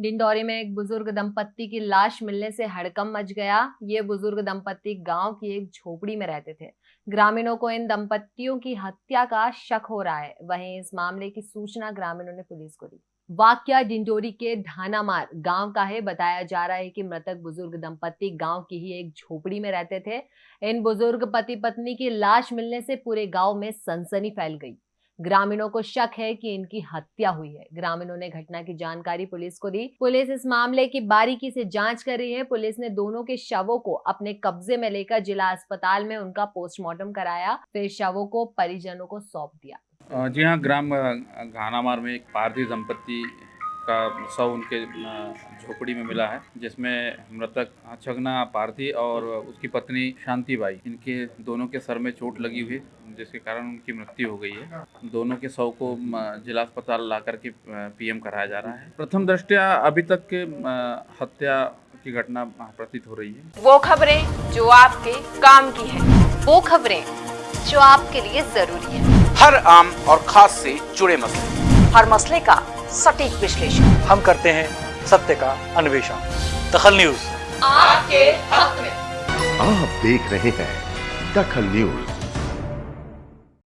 डिंडौरी में एक बुज़ुर्ग दंपत्ति की लाश मिलने से हड़कम मच गया। ये बुज़ुर्ग दंपत्ति गाँव की एक झोपड़ी में रहते थे। ग्रामीणों को इन दंपत्तियों की हत्या का शक हो रहा है। वहीं इस मामले की सूचना ग्रामीणों ने पुलिस को दी। वाक्य डिंडोरी के ढानामार गाँव का है। बताया जा रहा है कि मृतक बुज़ुर्ग दंपत्ति गाँव की ही एक झोपड़ी में रहते थे। इन बुज़ुर्ग पति पत्नी की लाश मिलने से पूरे गाँव में सनसनी फैल गई। ग्रामीणों को शक है कि इनकी हत्या हुई है। ग्रामीणों ने घटना की जानकारी पुलिस को दी। पुलिस इस मामले की बारीकी से जाँच कर रही है। पुलिस ने दोनों के शवों को अपने कब्जे में लेकर जिला अस्पताल में उनका पोस्टमार्टम कराया। फिर शवों को परिजनों को सौंप दिया। जी हाँ ग्राम घानामार में एक पारधी दंपत्ति का शव उनके झोपड़ी में मिला है जिसमें मृतक छगना पारथी और उसकी पत्नी शांति बाई इनके दोनों के सर में चोट लगी हुई जिसके कारण उनकी मृत्यु हो गई है। दोनों के शव को जिला अस्पताल ला करके पीएम कराया जा रहा है। प्रथम दृष्टिया अभी तक के हत्या की घटना प्रतीत हो रही है। वो खबरें जो आपके काम की है वो खबरें जो आपके लिए ज़रूरी है। हर आम और खास से जुड़े मसले। हर मसले का सटीक विश्लेषण। हम करते हैं सत्य का अन्वेषण। दखल न्यूज़। आपके हक में। आप देख रहे हैं दखल न्यूज़।